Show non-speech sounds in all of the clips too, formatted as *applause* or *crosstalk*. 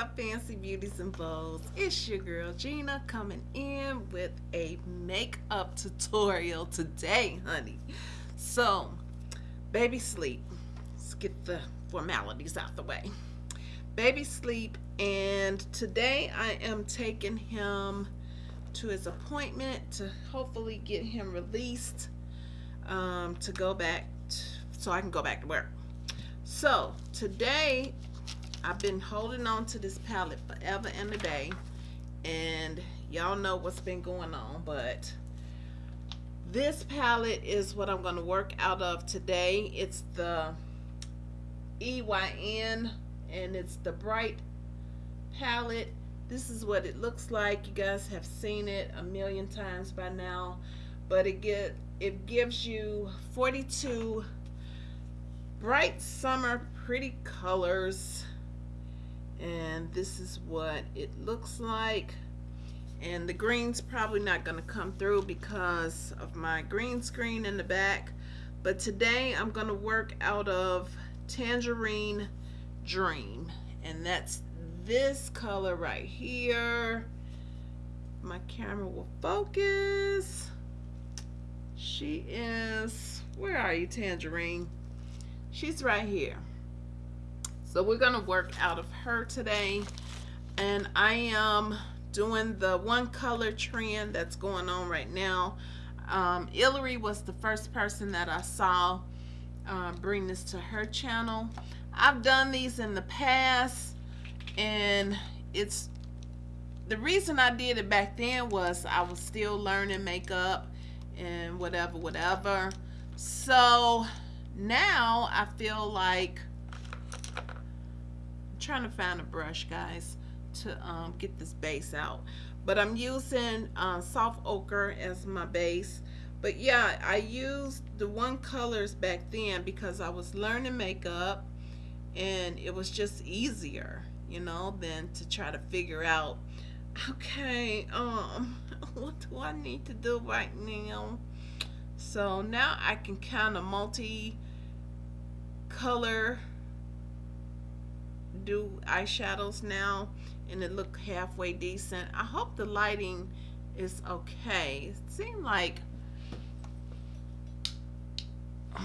up fancy beauties and bows. It's your girl Gina coming in with a makeup tutorial today honey. So baby sleep. Let's get the formalities out the way. Baby sleep and today I am taking him to his appointment to hopefully get him released um, to go back so I can go back to work. So today I've been holding on to this palette forever and a day and y'all know what's been going on but this palette is what I'm going to work out of today. It's the EYN and it's the bright palette. This is what it looks like. You guys have seen it a million times by now but it get it gives you 42 bright summer pretty colors and this is what it looks like. And the green's probably not going to come through because of my green screen in the back. But today I'm going to work out of Tangerine Dream. And that's this color right here. My camera will focus. She is where are you Tangerine? She's right here so we're going to work out of her today. And I am doing the one color trend that's going on right now. Um, was the first person that I saw uh, bring this to her channel. I've done these in the past and it's the reason I did it back then was I was still learning makeup and whatever whatever so now I feel like trying to find a brush guys to um, get this base out. But I'm using uh, soft ochre as my base. But yeah I used the one colors back then because I was learning makeup and it was just easier you know than to try to figure out okay um *laughs* what do I need to do right now? So now I can kind of multi color do eyeshadows now and it look halfway decent. I hope the lighting is okay. It seemed like *sighs*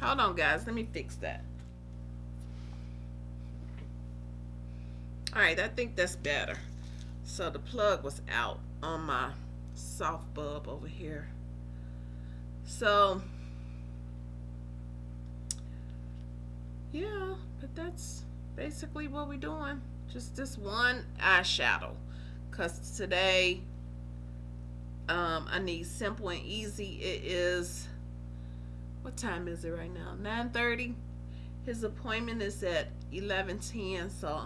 hold on guys. Let me fix that. All right I think that's better. So the plug was out on my soft bulb over here. So yeah but that's basically what we're doing. Just this one eyeshadow. Because today um, I need simple and easy. It is what time is it right now? 9:30. his appointment is at 11:10. so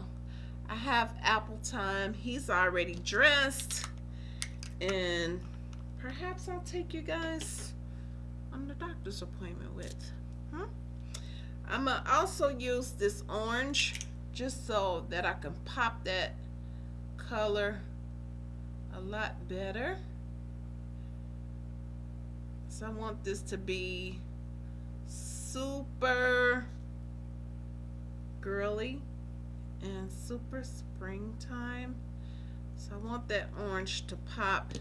I have Apple time. He's already dressed. And perhaps I'll take you guys on the doctor's appointment with I'm going to also use this orange just so that I can pop that color a lot better. So I want this to be super girly and super springtime. So I want that orange to pop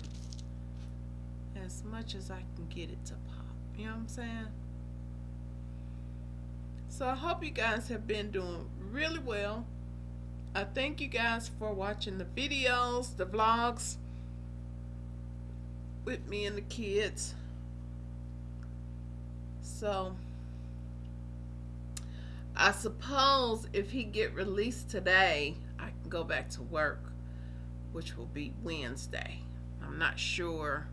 as much as I can get it to pop. You know what I'm saying? So I hope you guys have been doing really well. I thank you guys for watching the videos, the vlogs with me and the kids. So I suppose if he get released today, I can go back to work, which will be Wednesday. I'm not sure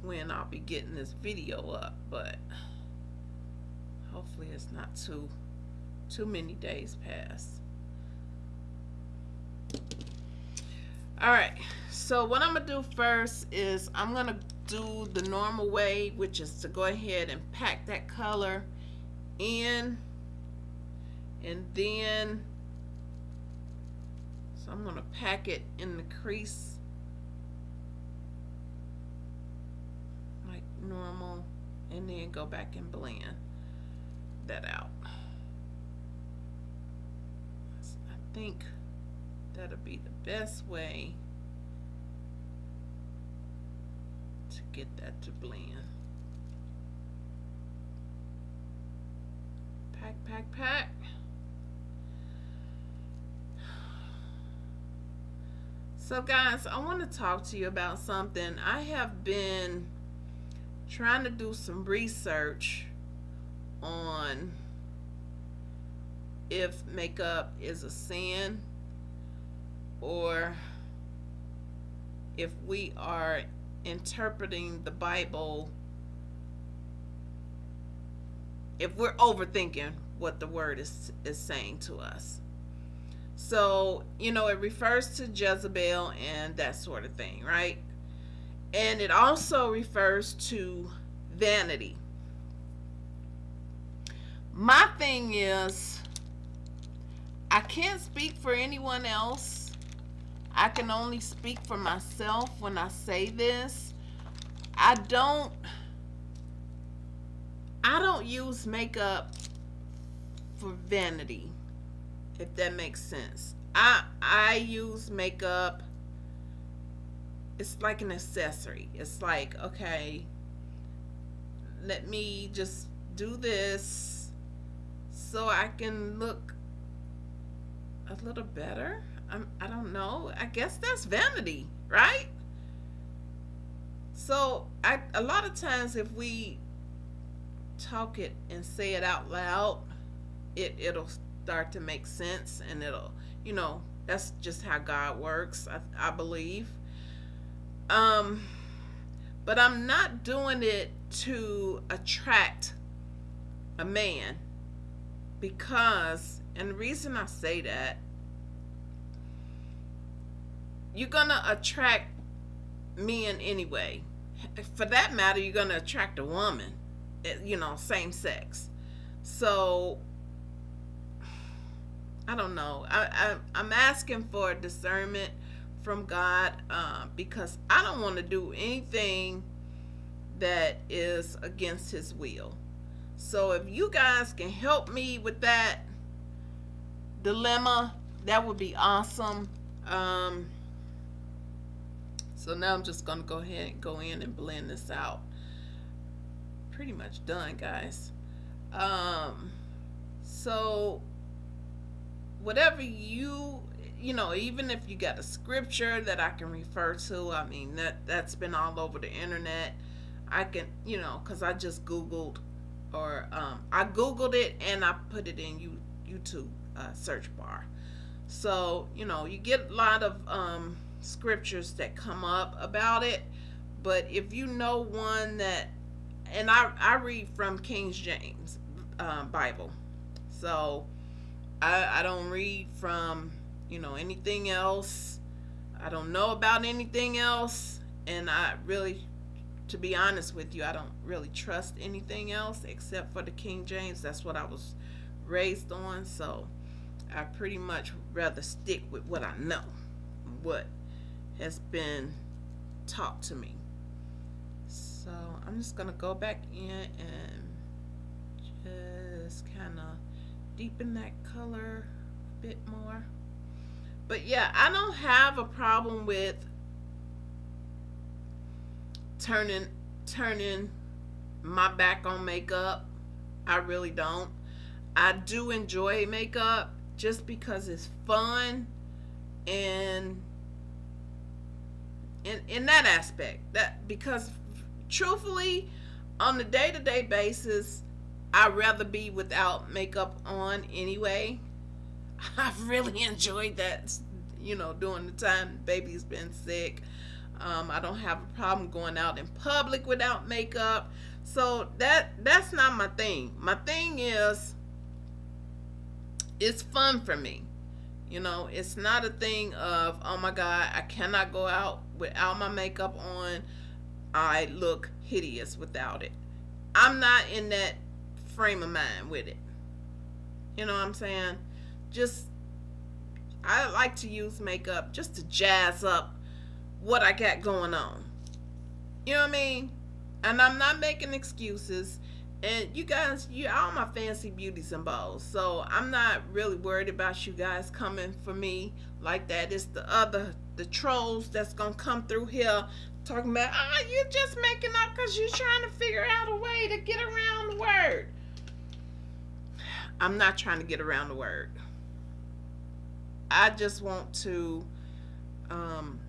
when I'll be getting this video up, but hopefully it's not too too many days past all right so what I'm gonna do first is I'm gonna do the normal way which is to go ahead and pack that color in. And then so I'm gonna pack it in the crease. Like normal and then go back and blend that out. I think that'll be the best way to get that to blend. Pack, pack, pack. So, guys, I want to talk to you about something. I have been trying to do some research on if makeup is a sin or if we are interpreting the Bible, if we're overthinking what the word is, is saying to us. So, you know, it refers to Jezebel and that sort of thing, right? And it also refers to vanity. My thing is, I can't speak for anyone else. I can only speak for myself when I say this. I don't I don't use makeup for vanity if that makes sense. I I use makeup. It's like an accessory. It's like okay, let me just do this so I can look a little better. I'm, I don't know. I guess that's vanity, right? So I a lot of times if we talk it and say it out loud, it it'll start to make sense and it'll you know that's just how god works i, I believe um but i'm not doing it to attract a man because and the reason i say that you're gonna attract men anyway for that matter you're gonna attract a woman eh, you know same sex so I don't know. I, I am asking for discernment from God uh, because I don't want to do anything that is against His will. So if you guys can help me with that dilemma, that would be awesome. Um, so now I'm just gonna go ahead and go in and blend this out. Pretty much done, guys. Um, so whatever you you know even if you got a scripture that i can refer to i mean that that's been all over the internet i can you know because i just googled or um, i googled it and i put it in you youtube uh, search bar so you know you get a lot of um, scriptures that come up about it but if you know one that and i i read from king james uh, bible so I, I don't read from, you know, anything else. I don't know about anything else. And I really, to be honest with you, I don't really trust anything else except for the King James. That's what I was raised on. So I pretty much rather stick with what I know, what has been taught to me. So I'm just going to go back in and just kind of deepen that color a bit more. But yeah, I don't have a problem with turning turning my back on makeup. I really don't. I do enjoy makeup just because it's fun and in in that aspect that because truthfully on a day-to-day basis I'd rather be without makeup on anyway. *laughs* I've really *laughs* enjoyed that, you know, during the time baby's been sick. Um, I don't have a problem going out in public without makeup. So that that's not my thing. My thing is it's fun for me. You know, it's not a thing of, oh my God, I cannot go out without my makeup on. I look hideous without it. I'm not in that frame of mind with it. You know what I'm saying? Just I like to use makeup just to jazz up what I got going on. You know what I mean? And I'm not making excuses. and you guys you all my fancy beauties and bows so i'm not really worried about you guys coming for me like that it's the other the trolls that's gonna come through here talking about ah oh, you're just making up because you're trying to figure out a way to get around the word i'm not trying to get around the word i just want to um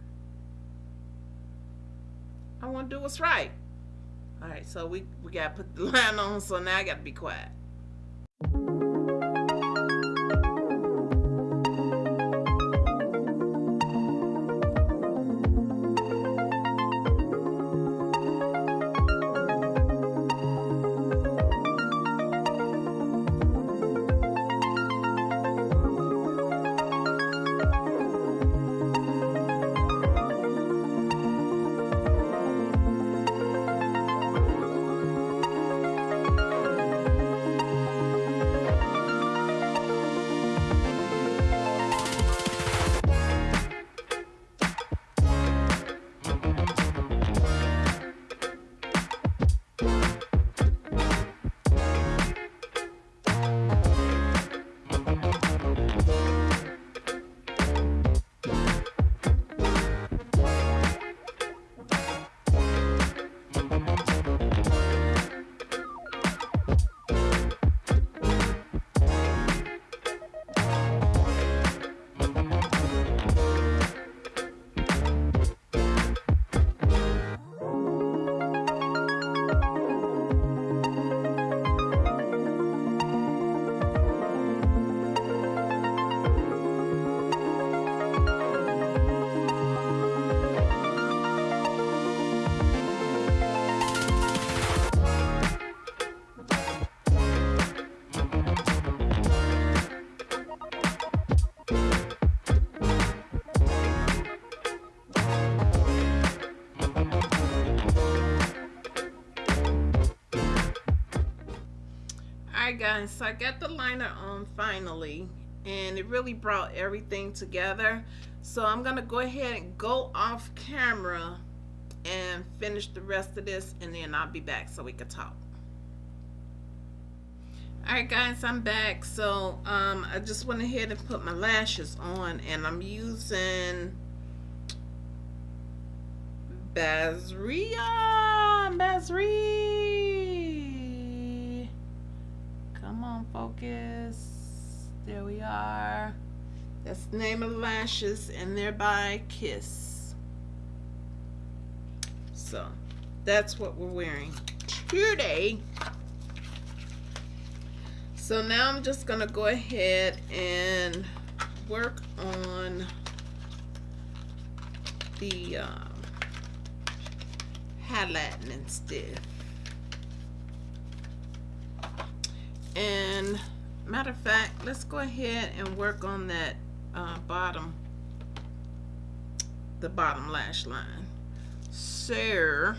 i want to do what's right all right, so we, we got to put the *laughs* line on, so now I got to be quiet. So I got the liner on finally and it really brought everything together. So I'm gonna go ahead and go off camera and finish the rest of this and then I'll be back so we can talk. Alright guys I'm back. So um, I just went ahead and put my lashes on and I'm using Bazria Bazria focus. There we are. That's the name of lashes, and thereby Kiss. So, that's what we're wearing today. So now I'm just going to go ahead and work on the um, highlighting and stuff. And matter of fact let's go ahead and work on that uh, bottom the bottom lash line. So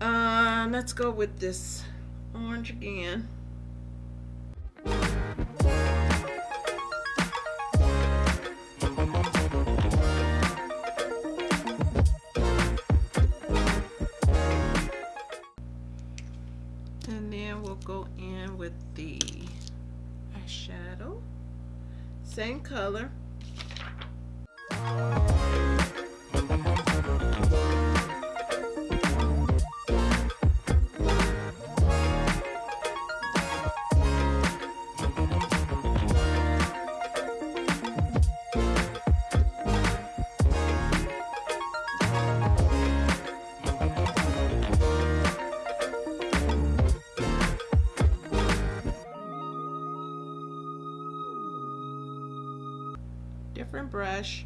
uh, let's go with this orange again same color. Brush.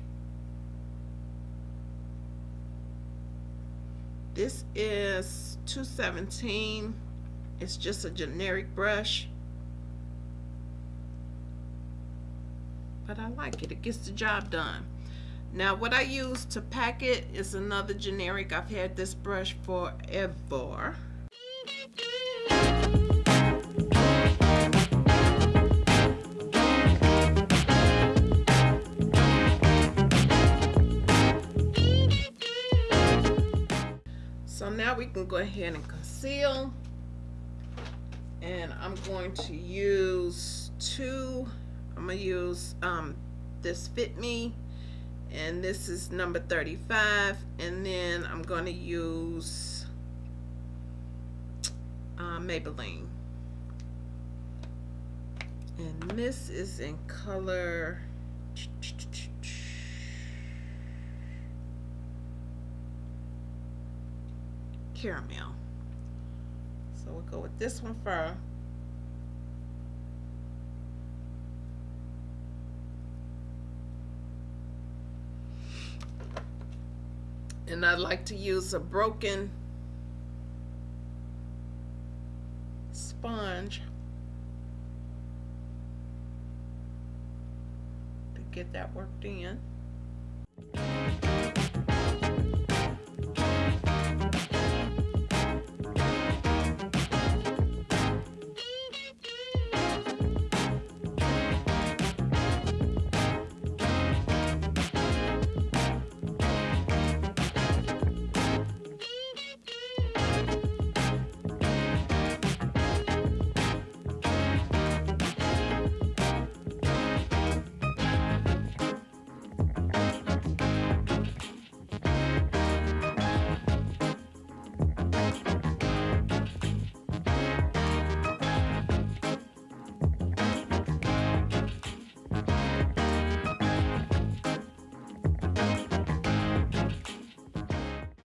This is 217. It's just a generic brush. But I like it. It gets the job done. Now what I use to pack it is another generic. I've had this brush forever. Now we can go ahead and conceal. And I'm going to use two I'm gonna use um, this Fit Me. And this is number 35 and then I'm going to use uh, Maybelline. And this is in color caramel so we'll go with this one first and I like to use a broken sponge to get that worked in.